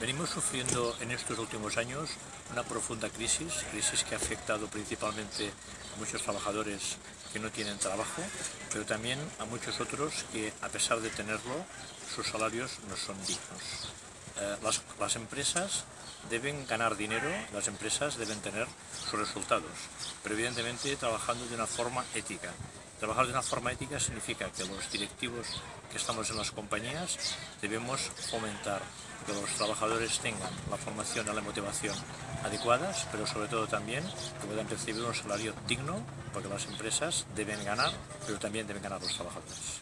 Venimos sufriendo en estos últimos años una profunda crisis, crisis que ha afectado principalmente a muchos trabajadores que no tienen trabajo, pero también a muchos otros que a pesar de tenerlo, sus salarios no son dignos. Eh, las, las empresas deben ganar dinero, las empresas deben tener sus resultados, pero evidentemente trabajando de una forma ética. Trabajar de una forma ética significa que los directivos que estamos en las compañías debemos fomentar que los trabajadores tengan la formación y la motivación adecuadas, pero sobre todo también que puedan percibir un salario digno, porque las empresas deben ganar, pero también deben ganar los trabajadores.